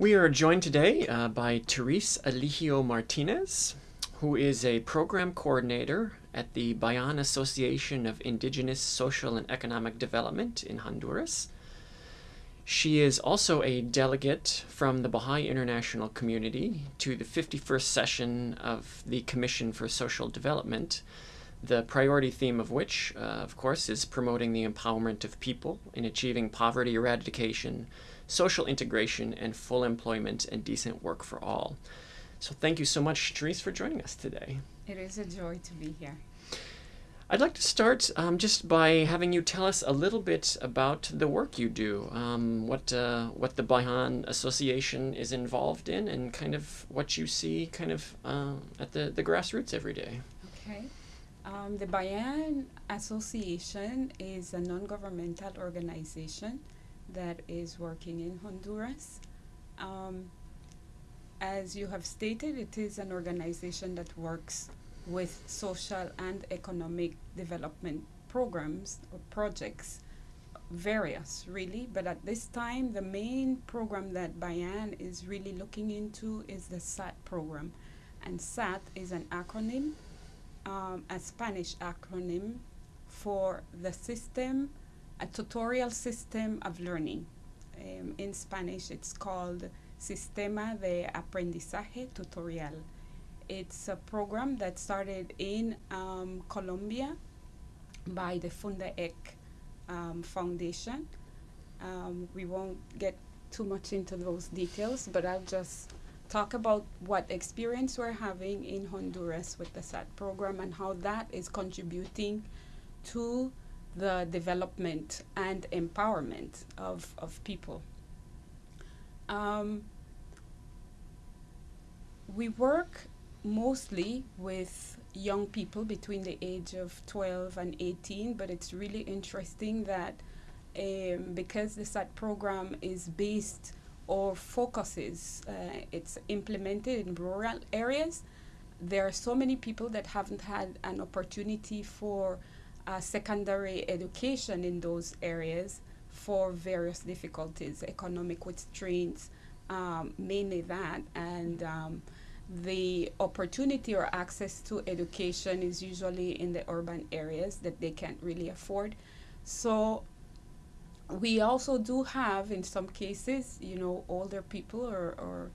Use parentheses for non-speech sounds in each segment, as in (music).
We are joined today uh, by Therese Aligio Martinez, who is a program coordinator at the Bayan Association of Indigenous Social and Economic Development in Honduras. She is also a delegate from the Baha'i International Community to the 51st session of the Commission for Social Development, the priority theme of which, uh, of course, is promoting the empowerment of people in achieving poverty eradication, social integration, and full employment and decent work for all. So thank you so much, Therese, for joining us today. It is a joy to be here. I'd like to start um, just by having you tell us a little bit about the work you do, um, what uh, what the Bayan Association is involved in, and kind of what you see kind of uh, at the, the grassroots every day. Okay. Um, the Bayan Association is a non-governmental organization that is working in Honduras. Um, as you have stated, it is an organization that works with social and economic development programs or projects, various really, but at this time the main program that Bayan is really looking into is the SAT program. And SAT is an acronym, um, a Spanish acronym for the system, a tutorial system of learning. Um, in Spanish it's called Sistema de Aprendizaje Tutorial it's a program that started in um, Colombia by the Fundaec um, Foundation. Um, we won't get too much into those details, but I'll just talk about what experience we're having in Honduras with the SAT program and how that is contributing to the development and empowerment of, of people. Um, we work mostly with young people between the age of 12 and 18, but it's really interesting that um, because the SAT program is based or focuses, uh, it's implemented in rural areas, there are so many people that haven't had an opportunity for uh, secondary education in those areas for various difficulties, economic constraints, um, mainly that, and um, the opportunity or access to education is usually in the urban areas that they can't really afford. So we also do have in some cases, you know, older people or, or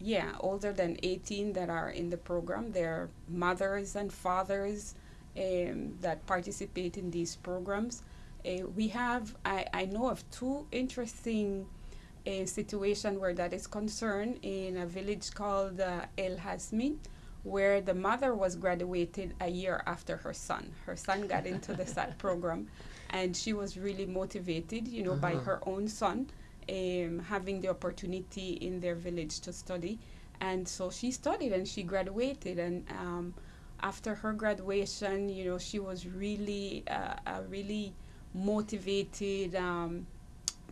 yeah, older than 18 that are in the program. They're mothers and fathers um, that participate in these programs. Uh, we have, I, I know of two interesting a situation where that is concerned in a village called uh, El Hasmin, where the mother was graduated a year after her son. Her son got into the SAT (laughs) program, and she was really motivated, you know, uh-huh. by her own son um, having the opportunity in their village to study. And so she studied and she graduated. And um, after her graduation, you know, she was really, uh, a really motivated. Um,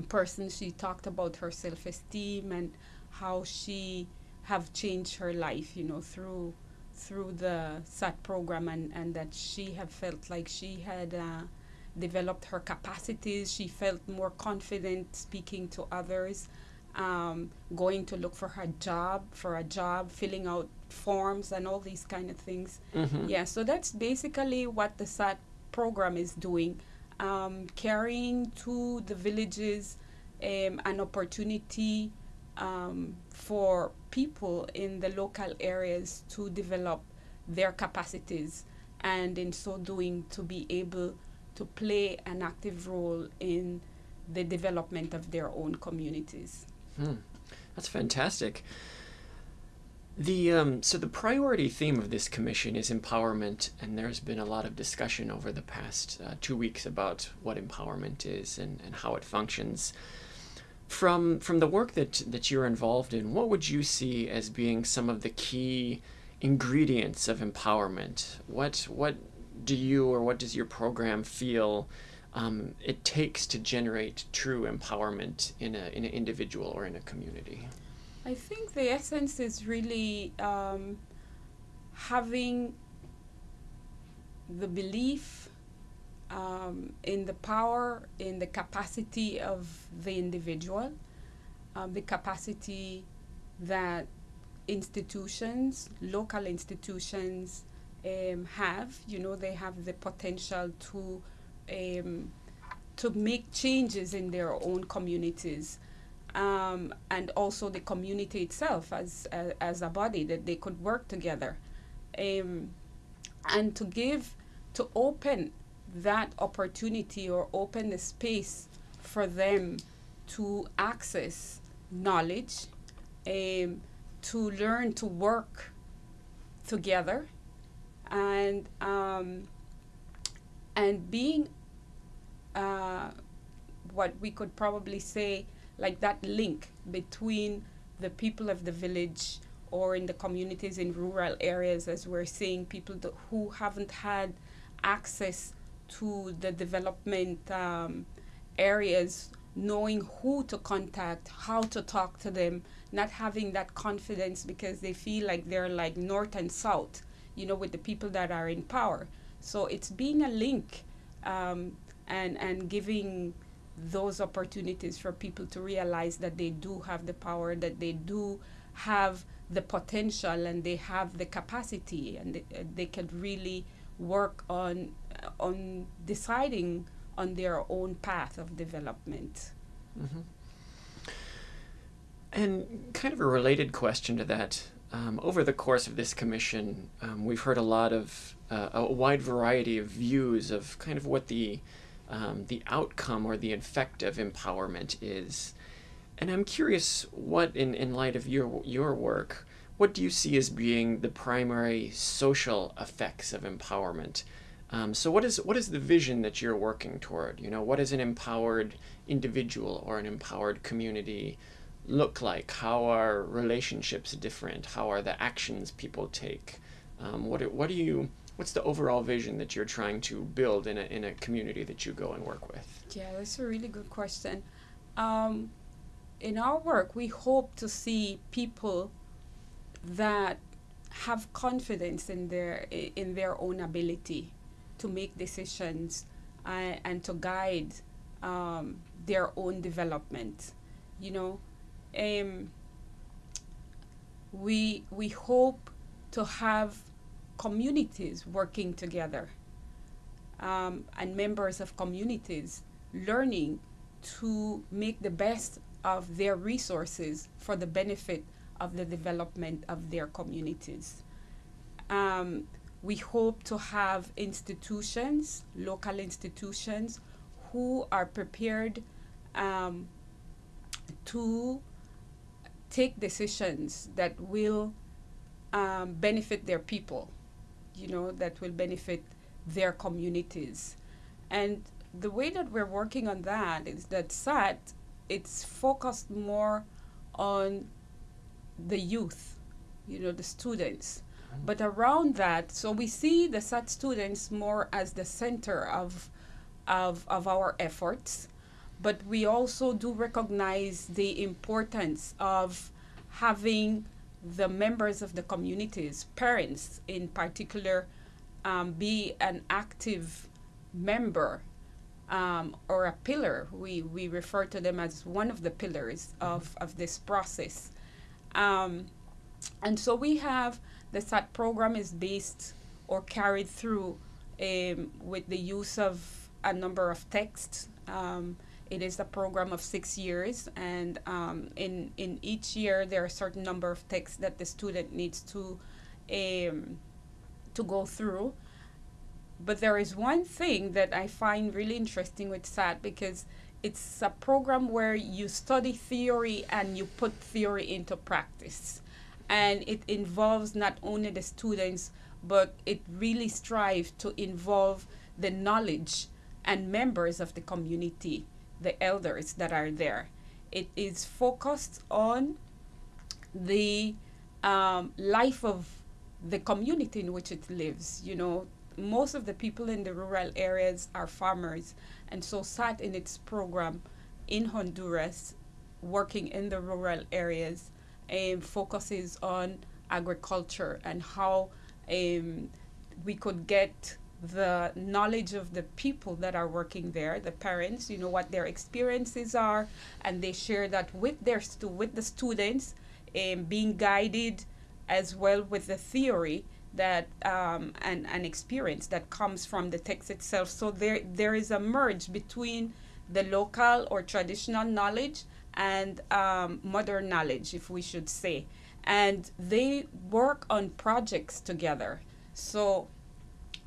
person she talked about her self-esteem and how she have changed her life you know through through the SAT program and, and that she have felt like she had uh, developed her capacities she felt more confident speaking to others um, going to look for her job for a job filling out forms and all these kind of things mm-hmm. yeah so that's basically what the SAT program is doing um, carrying to the villages um, an opportunity um, for people in the local areas to develop their capacities and in so doing to be able to play an active role in the development of their own communities. Hmm. That's fantastic. The um, so the priority theme of this commission is empowerment, and there's been a lot of discussion over the past uh, two weeks about what empowerment is and, and how it functions. From from the work that that you're involved in, what would you see as being some of the key ingredients of empowerment? What what do you or what does your program feel um, it takes to generate true empowerment in a in an individual or in a community? I think the essence is really um, having the belief um, in the power, in the capacity of the individual, um, the capacity that institutions, local institutions, um, have. You know, they have the potential to um, to make changes in their own communities. Um, and also the community itself as, uh, as a body that they could work together. Um, and to give to open that opportunity or open the space for them to access knowledge um, to learn to work together and um, and being uh, what we could probably say like that link between the people of the village or in the communities in rural areas as we're seeing people who haven't had access to the development um, areas knowing who to contact how to talk to them not having that confidence because they feel like they're like north and south you know with the people that are in power. So it's being a link um, and and giving those opportunities for people to realize that they do have the power, that they do have the potential, and they have the capacity, and they, uh, they can really work on uh, on deciding on their own path of development. Mm-hmm. And kind of a related question to that. Um, over the course of this commission, um, we've heard a lot of uh, a wide variety of views of kind of what the um, the outcome or the effect of empowerment is. And I'm curious, what in, in light of your your work, what do you see as being the primary social effects of empowerment? Um, so what is what is the vision that you're working toward? You know, what does an empowered individual or an empowered community look like? How are relationships different? How are the actions people take? Um, what what do you what's the overall vision that you're trying to build in a, in a community that you go and work with? Yeah, that's a really good question. Um, in our work, we hope to see people that have confidence in their in their own ability to make decisions uh, and to guide um, their own development. You know, um, we we hope to have communities working together um, and members of communities learning to make the best of their resources for the benefit of the development of their communities. Um, we hope to have institutions, local institutions, who are prepared um, to take decisions that will um, benefit their people you know, that will benefit their communities. And the way that we're working on that is that SAT, it's focused more on the youth, you know, the students. Mm-hmm. But around that, so we see the SAT students more as the center of, of, of our efforts, but we also do recognize the importance of having the members of the communities, parents in particular, um, be an active member um, or a pillar. We, we refer to them as one of the pillars of, of this process. Um, and so we have the SAT program is based or carried through um, with the use of a number of texts. Um, it is a program of six years, and um, in in each year there are a certain number of texts that the student needs to um, to go through. But there is one thing that I find really interesting with SAT because it's a program where you study theory and you put theory into practice. And it involves not only the students, but it really strives to involve the knowledge and members of the community the elders that are there. It is focused on the um, life of the community in which it lives. You know, most of the people in the rural areas are farmers, and so SAT in its program in Honduras, working in the rural areas, um, focuses on agriculture and how um, we could get the knowledge of the people that are working there, the parents, you know what their experiences are, and they share that with their stu- with the students, um, being guided as well with the theory that um, and an experience that comes from the text itself. So there there is a merge between the local or traditional knowledge and um, modern knowledge, if we should say, and they work on projects together. So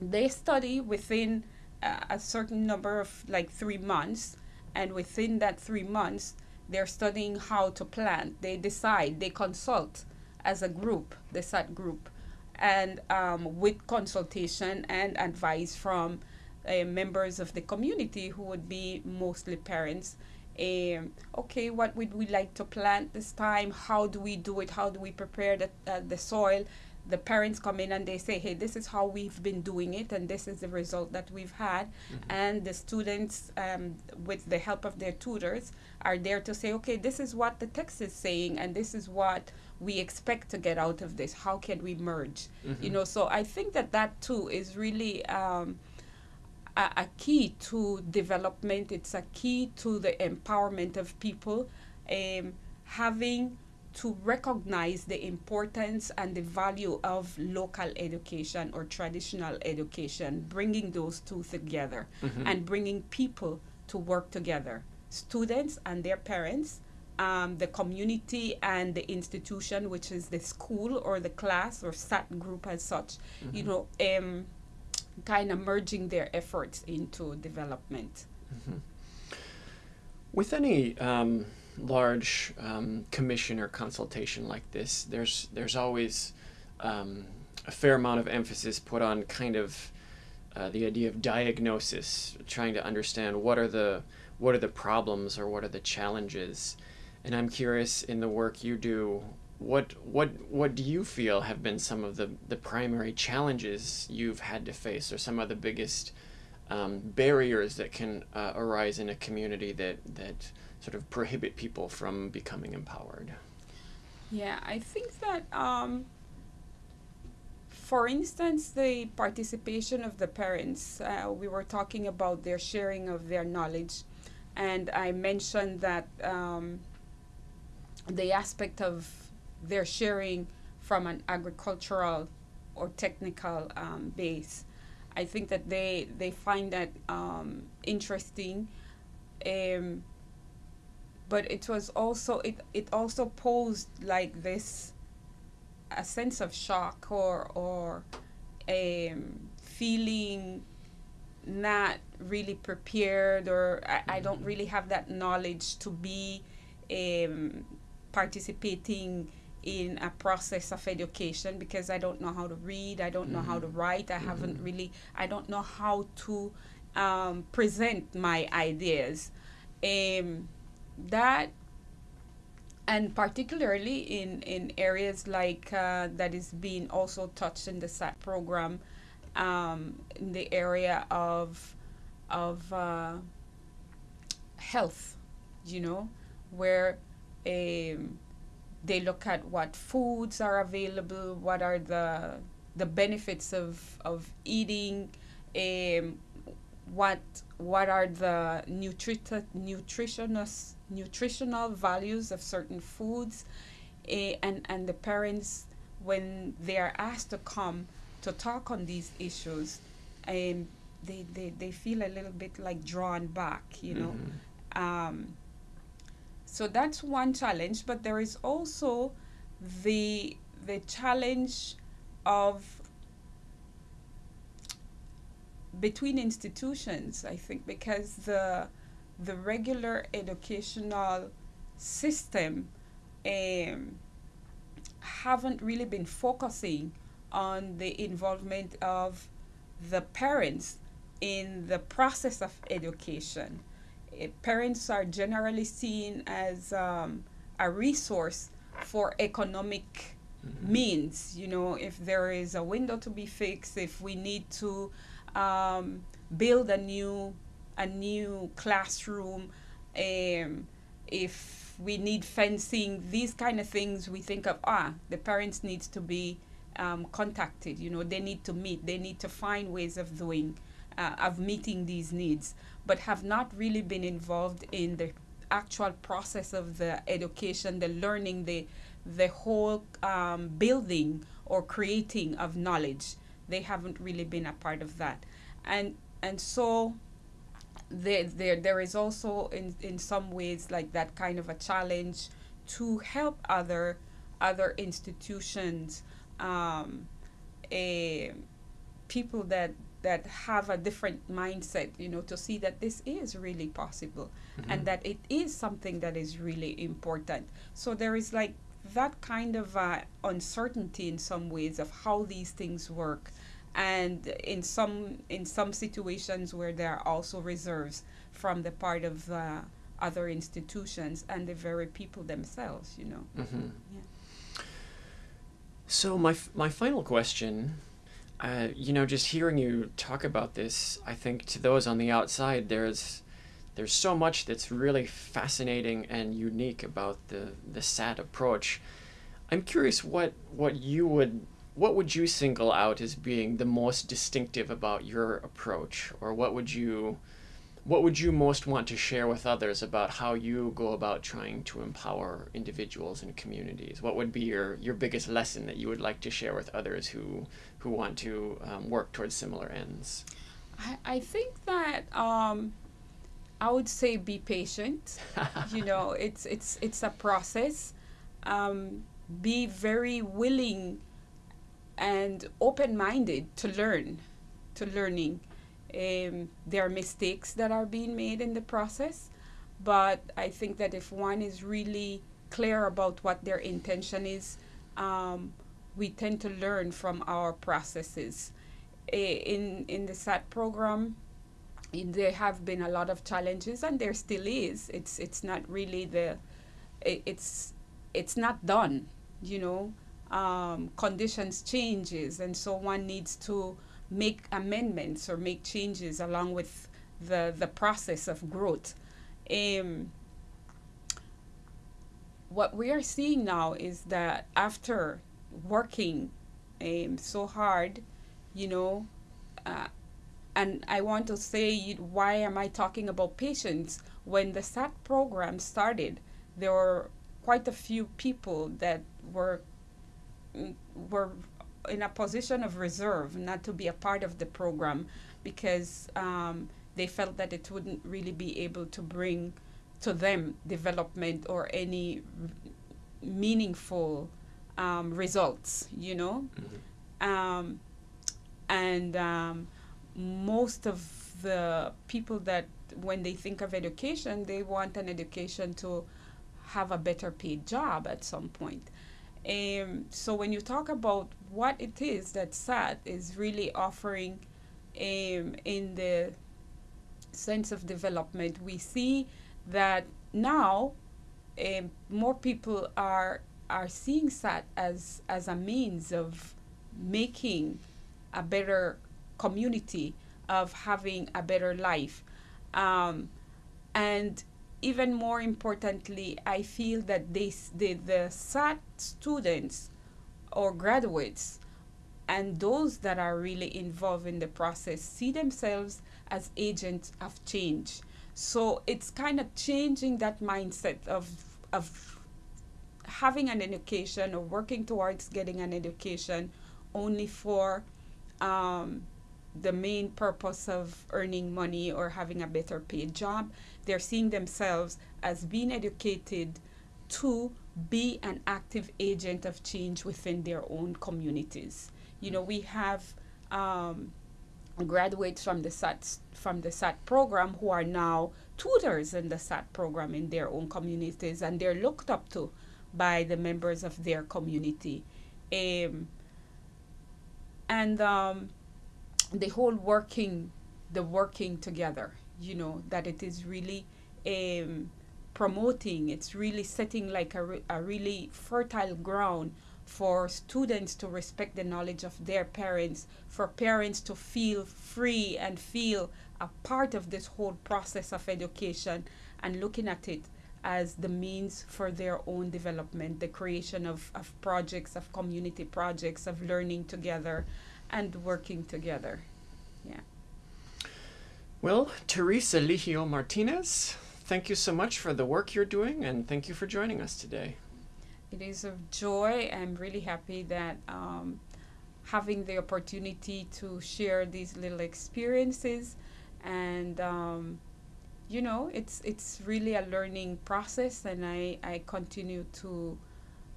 they study within uh, a certain number of like three months and within that three months they're studying how to plant. They decide they consult as a group the sat group and um, with consultation and advice from uh, members of the community who would be mostly parents um, okay what would we like to plant this time? How do we do it? How do we prepare the, uh, the soil the parents come in and they say, hey, this is how we've been doing it, and this is the result that we've had. Mm-hmm. And the students, um, with the help of their tutors, are there to say, okay, this is what the text is saying, and this is what we expect to get out of this. How can we merge? Mm-hmm. You know, so I think that that too is really. Um, a, a key to development. It's a key to the empowerment of people. Um, having to recognize the importance and the value of local education or traditional education, bringing those two together mm-hmm. and bringing people to work together students and their parents, um, the community and the institution, which is the school or the class or SAT group as such, mm-hmm. you know, um, kind of merging their efforts into development. Mm-hmm. With any um, large um, commission or consultation like this, there's there's always um, a fair amount of emphasis put on kind of uh, the idea of diagnosis, trying to understand what are the what are the problems or what are the challenges. And I'm curious in the work you do, what what what do you feel have been some of the the primary challenges you've had to face, or some of the biggest um, barriers that can uh, arise in a community that that sort of prohibit people from becoming empowered? Yeah, I think that, um, for instance, the participation of the parents, uh, we were talking about their sharing of their knowledge, and I mentioned that um, the aspect of their sharing from an agricultural or technical um, base. I think that they they find that um, interesting. Um, but it was also it it also posed like this a sense of shock or or a um, feeling not really prepared or I, I don't mm-hmm. really have that knowledge to be um, participating in a process of education because I don't know how to read, I don't mm-hmm. know how to mm-hmm. write, I mm-hmm. haven't really, I don't know how to um, present my ideas. Um, that and particularly in, in areas like uh, that is being also touched in the SAT program, um, in the area of of uh, health, you know, where um, they look at what foods are available, what are the the benefits of of eating, um, what what are the nutri- nutritionist nutritional values of certain foods uh, and and the parents when they are asked to come to talk on these issues um, they, they, they feel a little bit like drawn back you know mm-hmm. um, so that's one challenge but there is also the the challenge of between institutions i think because the the regular educational system um, haven't really been focusing on the involvement of the parents in the process of education. Uh, parents are generally seen as um, a resource for economic mm-hmm. means. You know, if there is a window to be fixed, if we need to um, build a new a new classroom, um, if we need fencing, these kind of things, we think of ah, the parents needs to be um, contacted. You know, they need to meet, they need to find ways of doing, uh, of meeting these needs, but have not really been involved in the actual process of the education, the learning, the the whole um, building or creating of knowledge. They haven't really been a part of that, and and so there there there is also in in some ways like that kind of a challenge to help other other institutions um, a, people that that have a different mindset you know to see that this is really possible mm-hmm. and that it is something that is really important so there is like that kind of uh, uncertainty in some ways of how these things work and in some in some situations where there are also reserves from the part of uh, other institutions and the very people themselves you know mm-hmm. yeah. so my f- my final question uh, you know just hearing you talk about this i think to those on the outside there's there's so much that's really fascinating and unique about the the sat approach. I'm curious what what you would what would you single out as being the most distinctive about your approach? Or what would you what would you most want to share with others about how you go about trying to empower individuals and communities what would be your your biggest lesson that you would like to share with others who who want to um, work towards similar ends I, I think that um, I would say be patient. (laughs) you know, it's it's it's a process. Um, be very willing and open minded to learn, to learning. Um, there are mistakes that are being made in the process, but I think that if one is really clear about what their intention is, um, we tend to learn from our processes. In in the SAT program, there have been a lot of challenges, and there still is. It's it's not really the, it's it's not done. You know, um, conditions changes, and so one needs to make amendments or make changes along with the the process of growth. Um, what we are seeing now is that after working um, so hard, you know, uh, and I want to say why am I talking about patience? When the SAT program started, there were quite a few people that were were in a position of reserve not to be a part of the program because um, they felt that it wouldn't really be able to bring to them development or any meaningful um, results, you know? Mm-hmm. Um, and um, most of the people that, when they think of education, they want an education to have a better paid job at some point. Um, so when you talk about what it is that SAT is really offering um, in the sense of development, we see that now um, more people are are seeing SAT as as a means of making a better community, of having a better life, um, and even more importantly, I feel that the, the SAT students or graduates and those that are really involved in the process see themselves as agents of change. So it's kind of changing that mindset of, of having an education or working towards getting an education only for um, the main purpose of earning money or having a better paid job. They're seeing themselves as being educated to be an active agent of change within their own communities. You know, we have um, graduates from the SAT from the SAT program who are now tutors in the SAT program in their own communities, and they're looked up to by the members of their community. Um, and um, the whole working the working together you know that it is really um, promoting it's really setting like a, re- a really fertile ground for students to respect the knowledge of their parents for parents to feel free and feel a part of this whole process of education and looking at it as the means for their own development, the creation of, of projects, of community projects, of learning together and working together. Yeah. Well, Teresa Ligio Martinez, thank you so much for the work you're doing and thank you for joining us today. It is a joy. I'm really happy that um, having the opportunity to share these little experiences and um, you know it's it's really a learning process and I, I continue to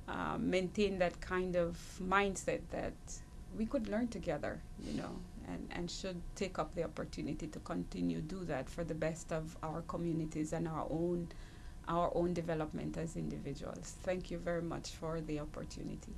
uh, maintain that kind of mindset that we could learn together you know and, and should take up the opportunity to continue do that for the best of our communities and our own our own development as individuals. Thank you very much for the opportunity.